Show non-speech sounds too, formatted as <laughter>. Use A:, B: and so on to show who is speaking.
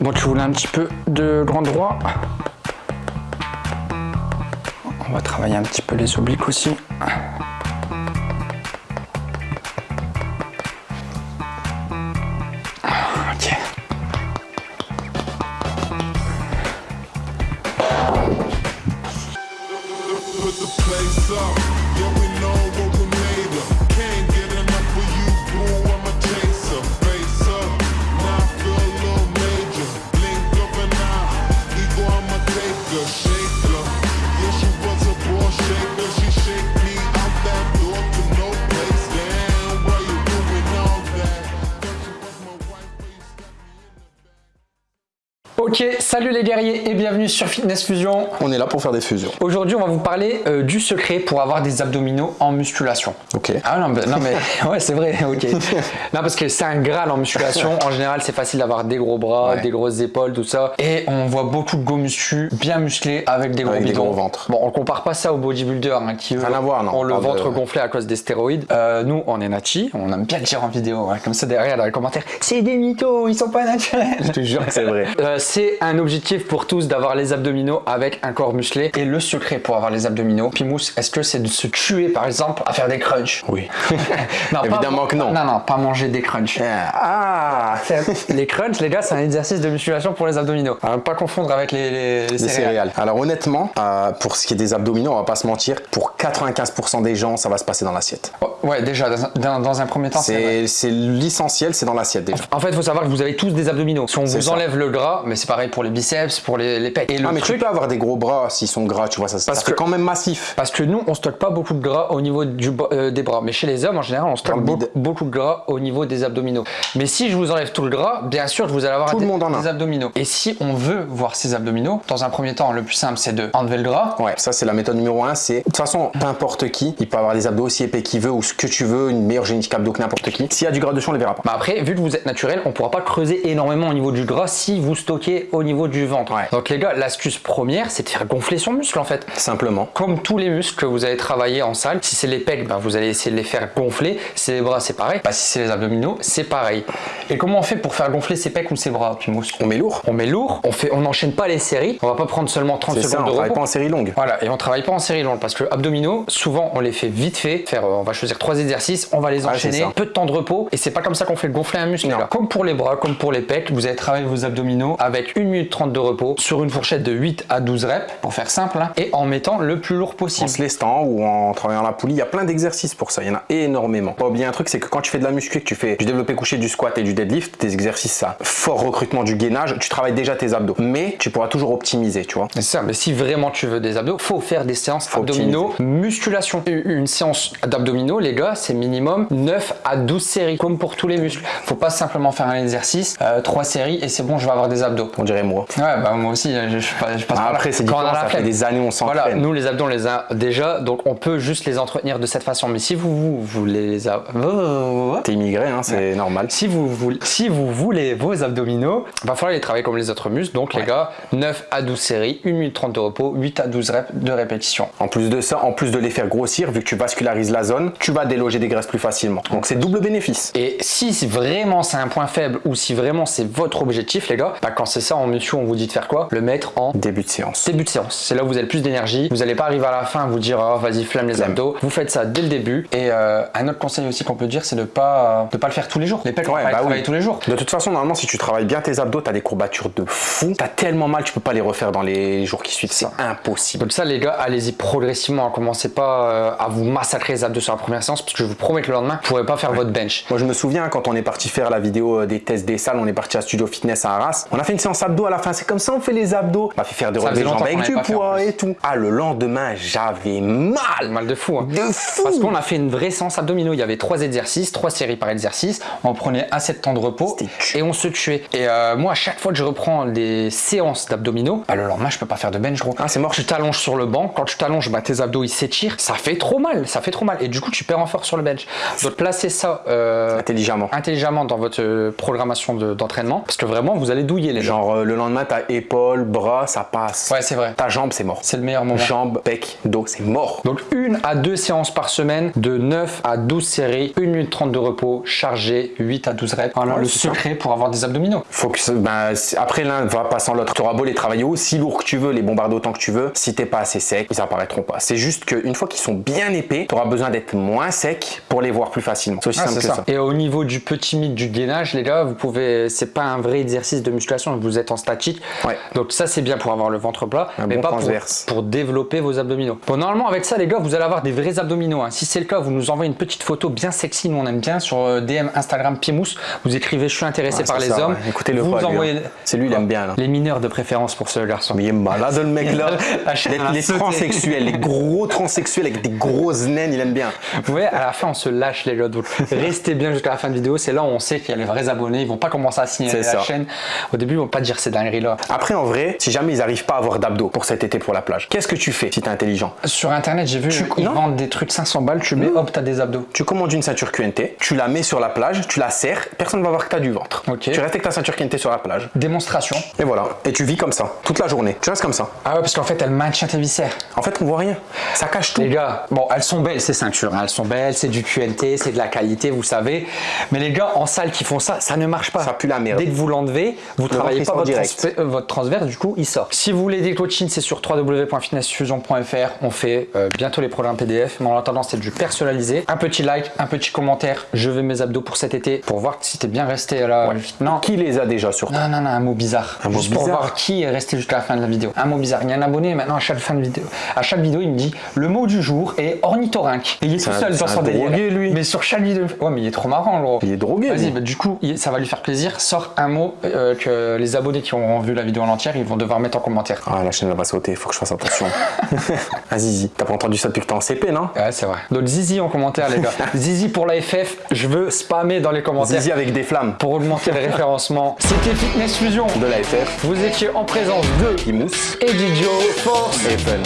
A: Bon, tu voulais un petit peu de grand droit. On va travailler un petit peu les obliques aussi. Ok. Ok, salut les guerriers et bienvenue sur Fitness Fusion.
B: On est là pour faire des fusions.
A: Aujourd'hui, on va vous parler euh, du secret pour avoir des abdominaux en musculation.
B: Ok.
A: Ah non, mais, non, mais <laughs> ouais, c'est vrai, ok. <laughs> Non, parce que c'est un graal en musculation. En général, c'est facile d'avoir des gros bras,
B: Ouais.
A: des grosses épaules, tout ça. Et on voit beaucoup de go muscu bien musclés avec des gros
B: Avec des
A: bidons.
B: gros ventres.
A: Bon, on compare pas ça aux bodybuilders hein, qui eux,
B: à voir, non.
A: ont
B: On
A: le ventre
B: de-
A: gonflé à cause des stéroïdes. Euh, nous, on est nachi, on aime bien le dire en vidéo. ouais. Comme ça, derrière, dans les commentaires, c'est des mythos, ils sont pas naturels.
B: Je te jure que c'est vrai.
A: Euh, c'est un objectif pour tous d'avoir les abdominaux avec un corps musclé. Et le secret pour avoir les abdominaux, Pimous, est-ce que c'est de se tuer par exemple à faire des crunchs?
B: Oui. <laughs>
A: Non, pas- <laughs>
B: Évidemment que non.
A: Non, non, pas manger des crunchs.
B: Ah <laughs>
A: les crunchs, les gars, c'est un exercice de musculation pour les abdominaux. À ne pas confondre avec les, les- les
B: Des
A: céréales.
B: céréales. Alors honnêtement, euh, pour ce qui est des abdominaux, on va pas se mentir, pour 95% des gens, ça va se passer dans l'assiette.
A: Oh, Ouais, déjà, dans, un- dans- un premier temps, c'est
B: l'essentiel, c'est dans l'assiette déjà.
A: En fait, il faut savoir que vous avez tous des abdominaux. Si on vous
B: ça.
A: enlève le gras, mais c'est pareil pour les biceps, pour les, les pecs. Et le
B: Ah mais
A: truc,
B: tu peux avoir des gros bras s'ils sont gras, tu vois, ça, ça
A: Parce
B: fait
A: que-
B: quand même massif.
A: Parce que nous, on stocke pas beaucoup de gras au niveau du, euh, des bras. Mais chez les hommes, en général, on stocke
B: le
A: beaucoup, beaucoup de gras au niveau des abdominaux. Mais si je vous enlève tout le gras, bien sûr, vous allez avoir
B: Tout le
A: des,
B: monde en a.
A: des abdominaux. Et si on veut voir ces abdominaux, dans un premier temps, le plus simple, c'est de enlever le gras.
B: Ouais, ça c'est la méthode numéro un. C'est de toute façon, n'importe qui, il peut avoir des abdos aussi épais qu'il veut ou ce que tu veux, une meilleure génétique abdos que n'importe qui. S'il y a du gras dessus, on les verra pas.
A: Mais après, vu que vous êtes naturel, on pourra pas creuser énormément au niveau du gras si vous stockez au niveau du ventre.
B: Ouais.
A: Donc les gars, l'astuce première, c'est de faire gonfler son muscle en fait.
B: Simplement.
A: Comme tous les muscles que vous allez travailler en salle, si c'est les pecs, ben, vous allez essayer de les faire gonfler. Si c'est les bras, c'est pareil. Bah, si c'est les abdominaux, c'est pareil. Et comment on fait pour faire gonfler ses pecs ou ses bras,
B: On met lourd.
A: On met lourd, on fait, on n'enchaîne pas les séries. On va pas prendre seulement 30
B: C'est ça,
A: secondes
B: on
A: de
B: travaille
A: repos.
B: pas en série longue.
A: Voilà, et on travaille pas en série longue parce que abdominaux, souvent on les fait vite fait. Faire, euh, on va choisir trois exercices, on va les
B: c'est
A: enchaîner,
B: ça.
A: peu de temps de repos, et c'est pas comme ça qu'on fait gonfler un muscle. Comme pour les bras, comme pour les pecs, vous allez travailler vos abdominaux avec 1 minute 30 de repos sur une fourchette de 8 à 12 reps, pour faire simple, hein, et en mettant le plus lourd
B: En
A: possible.
B: se lestant ou en travaillant la poulie, il y a plein d'exercices pour ça, il y en a énormément. Pas oublier un truc, c'est que quand tu fais de la muscu, et que tu fais du développé couché, du squat et du deadlift, tes exercices ça, fort recrutement du gainage, tu travailles déjà tes abdos. Mais tu pourras toujours optimiser, tu vois.
A: C'est ça, mais si vraiment tu veux des abdos, faut faire des séances
B: Faut
A: abdominaux, musculation. Une séance d'abdominaux, les gars, c'est minimum 9 à 12 séries, comme pour tous les muscles. Faut pas simplement faire un exercice, 3 séries et c'est bon, je vais avoir des abdos.
B: On dirait moi.
A: Ouais, bah moi aussi, je, je, passe- je passe par.
B: Après, c'est
A: Quand on a
B: différent, ça fait
A: flemme.
B: des années on s'entraîne.
A: Voilà, nous les abdos on les a déjà, donc on peut juste les entretenir de cette façon. Mais si vous, vous voulez les ab-
B: T'es immigré, hein, c'est normal.
A: si vous, voulez, si vous voulez vos abdominaux, va falloir les travailler comme les autres muscles. Donc les gars, 9 à 12 séries, 1 minute 30 de repos, 8 à 12 reps de répétition.
B: En plus de ça, en plus de les faire grossir, vu que tu vascularises la zone, tu vas déloger des graisses plus facilement. Donc c'est double bénéfice.
A: Et si vraiment c'est un point faible ou si vraiment c'est votre objectif, les gars, bah quand c'est ça en muscu, on vous dit de faire quoi? Le mettre en
B: Début de séance.
A: début de séance. C'est là où vous avez le plus d'énergie. Vous n'allez pas arriver à la fin à vous dire oh, vas-y flamme les abdos. Vous faites ça dès le début. Et euh, un autre conseil aussi qu'on peut dire, c'est de pas de pas le faire tous les jours. Les pecs,
B: Ouais, bah oui.
A: tous les jours.
B: De toute façon, normalement, si tu travailles bien tes abdos, t'as des courbatures de fou. T'as tellement mal, tu peux pas les refaire dans les jours qui suivent. C'est impossible.
A: Donc ça les gars, allez-y progressivement. hein. Commencez pas euh, à vous massacrer les abdos sur la première séance parce que je vous promets que le lendemain, vous pourrez pas faire votre bench.
B: Moi, je me souviens quand on est parti faire la vidéo des tests des salles, on est parti à Studio Fitness à Arras. On a fait une séance abdos à la fin. C'est comme ça, on fait les abdos. On a fait faire des relevés de jambes avec du poids et tout. Ah, le lendemain, j'avais mal.
A: Mal de fou. hein.
B: De fou.
A: Parce qu'on a fait une vraie séance abdominaux. Il y avait trois exercices, trois séries par exercice. On prenait assez de temps de repos et on se tuait. Et euh, moi, à chaque fois que je reprends des séances d'abdominaux, bah, le lendemain, je peux pas faire de bench, gros.
B: Ah, c'est mort.
A: Tu t'allonges sur le banc. Quand tu t'allonges, bah, tes abdos ils s'étirent. Ça fait trop mal. Ça fait trop mal. Et du coup, tu perds en force sur le bench. Donc, placez ça euh,
B: Intelligemment.
A: intelligemment dans votre euh, programmation de- d'entraînement parce que vraiment, vous allez douiller les gens.
B: Genre euh, le lendemain, t'as épaule, bras, ça passe.
A: Ouais, c'est vrai.
B: Ta jambe, c'est mort.
A: C'est le meilleur moment.
B: Jambe, bec, dos, c'est mort.
A: Donc une à deux séances par semaine, de 9 à 12 séries, 1 minute 30 de repos, chargé 8 à 12 reps. Voilà
B: Ouais,
A: le
B: ça.
A: secret pour avoir des abdominaux.
B: Faut que c'est- après l'un va pas sans l'autre. Tu auras beau les travailler aussi lourd que tu veux, les bombarder autant que tu veux. Si t'es pas assez sec, ils apparaîtront pas. C'est juste qu'une fois qu'ils sont bien épais, tu auras besoin d'être moins sec pour les voir plus facilement. C'est aussi
A: Ah,
B: simple que
A: ça.
B: ça.
A: Et au niveau du petit mythe du gainage, les gars, vous pouvez, c'est pas un vrai exercice de musculation, vous êtes en statique.
B: Ouais.
A: Donc ça, c'est bien pour avoir le ventre plat,
B: Un
A: mais
B: bon
A: pas pour, développer vos abdominaux. Bon, normalement, avec ça, les gars, vous allez avoir des vrais abdominaux. hein. Si c'est le cas, vous nous envoyez une petite photo bien sexy, nous on aime bien, sur euh, DM Instagram Piemous. Vous écrivez, je suis intéressé
B: Ouais,
A: par les
B: ça,
A: hommes.
B: ouais. Écoutez-le
A: vous
B: pas,
A: envoyez...
B: C'est lui, il aime bien, là.
A: Les mineurs de préférence pour ce garçon.
B: Mais il est malade le mec là. <laughs> Les transsexuels, les gros transsexuels avec des grosses naines, il aime bien.
A: Vous voyez, à la fin, on se lâche les gars. Donc, restez bien jusqu'à la fin de vidéo. C'est là où on sait qu'il y a les vrais abonnés. Ils vont pas commencer à signer la
B: ça.
A: chaîne. Au début, ils vont pas dire ces dingueries là.
B: Après, en vrai, si jamais ils arrivent pas à avoir d'abdos pour cet été pour la plage, qu'est-ce que tu fais si t'es intelligent?
A: Sur internet, j'ai vu,
B: Tu-
A: ils
B: non?
A: vendent des trucs 500 balles, tu mets, hop, t'as des abdos.
B: Tu commandes une ceinture QNT, tu la mets sur la plage, tu la serres, personne va voir que t'as du ventre.
A: Ok.
B: Tu restes avec ta ceinture QNT sur la plage.
A: Démonstration.
B: Et voilà. Et tu vis comme ça, toute la journée. Tu restes comme ça.
A: Ah ouais, parce qu'en fait, elle maintient tes viscères.
B: En fait, on voit rien. Ça cache tout.
A: Les gars, bon, elles sont belles ces ceintures, hein. elles sont belles, c'est du QNT, c'est de la qualité, vous savez. Mais les gars, en salle qui font ça, ça ne marche pas.
B: Ça pue la merde.
A: Dès que vous l'enlevez, vous travaillez pas votre,
B: direct.
A: transfert- euh, votre transverse, du coup, il sort. Si vous voulez des coachings, c'est sur www.fitnessfusion.fr. On fait euh, bientôt les programmes PDF, mais en attendant, c'est du personnalisé. Un petit like, un petit commentaire. Je veux mes abdos pour cet été pour voir si t'es bien resté là. Non,
B: Qui les a déjà sur
A: non, non, non, un mot bizarre.
B: Un mot
A: Juste pour
B: bizarre
A: voir qui est resté jusqu'à la fin de la vidéo. Un mot bizarre. Il y a un abonné maintenant à chaque fin de vidéo. À chaque vidéo, il me dit le mot du jour est ornithorynque. Et il est tout
B: un-
A: seul dans son
B: un
A: délire.
B: drogué, lui.
A: Mais sur chaque vidéo. Ouais, mais il est trop marrant, gros.
B: Il est drogué,
A: Vas-y, bah, du coup, ça va lui faire plaisir. Sors un mot euh, que les abonnés qui auront vu la vidéo en entière, ils vont devoir mettre en commentaire.
B: Ah, la chaîne elle va sauter, faut que je fasse attention. <laughs> ah, Zizi, t'as pas entendu ça depuis que t'es en CP, non?
A: Ouais, c'est vrai. Donc Zizi en commentaire, les gars. <laughs> Zizi pour la FF, je veux spammer dans les commentaires
B: Zizi avec des flammes
A: pour augmenter le référencement. <laughs> C'était Fitness Fusion.
B: de la FF,
A: Vous étiez en présence de
B: qui mousse
A: Eddie Joe Force.
B: et fun.